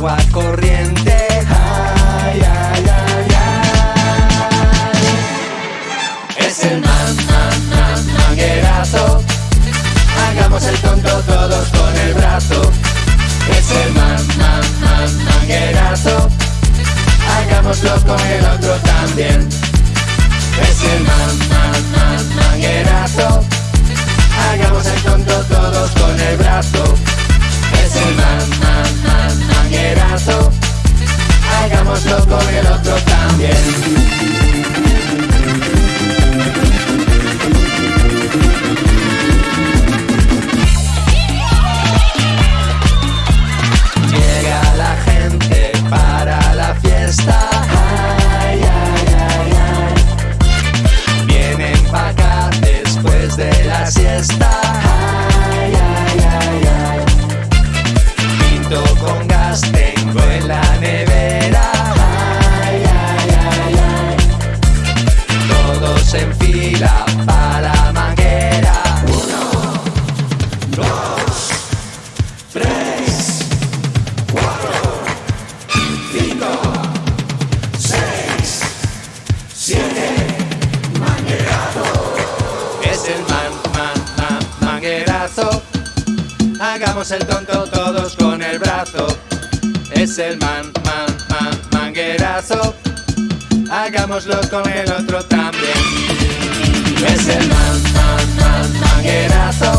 agua corriente. Ay, ay, ay, ay. Es el man, man, man, manguerazo. Hagamos el tonto todos con el brazo. Es el man, man, man, manguerazo. Hagámoslo con el otro también. Es el man, man, man, manguerazo. Hagamos el tonto todos. Siesta. Ay, ay, ay, ay. Pinto con gas, tengo en la nevera. Ay, ay, ay, ay. Todos en fila Hagamos el tonto todos con el brazo. Es el man, man, man, manguerazo. Hagámoslo con el otro también. Es el man, man, man, manguerazo.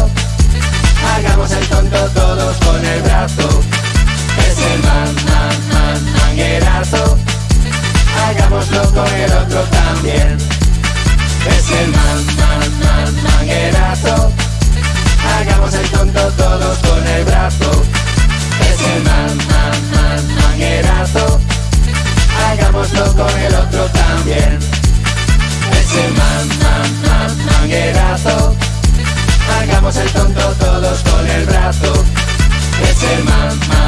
con el otro también. Ese man, man, man, manguerazo. Hagamos el tonto todos con el brazo. Ese man, man.